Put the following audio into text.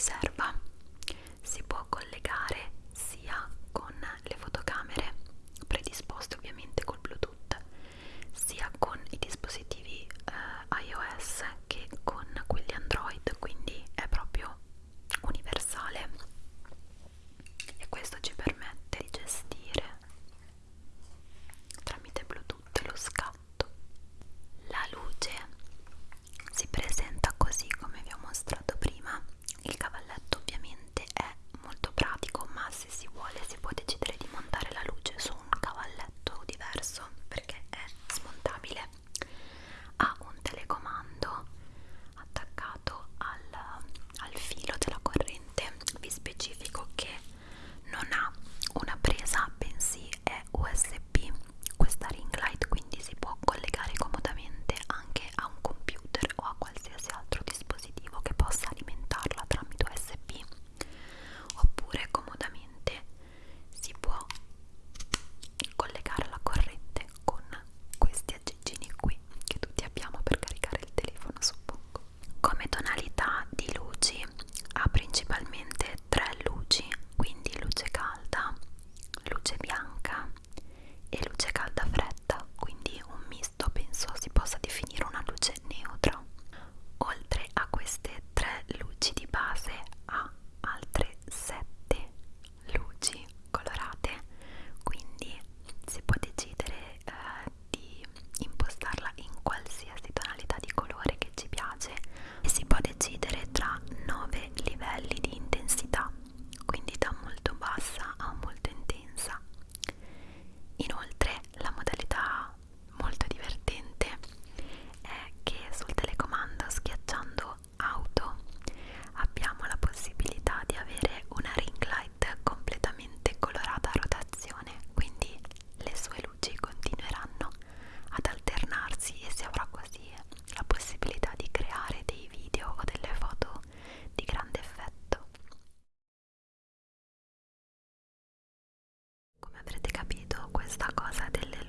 utilizar e Lucia questa cosa delle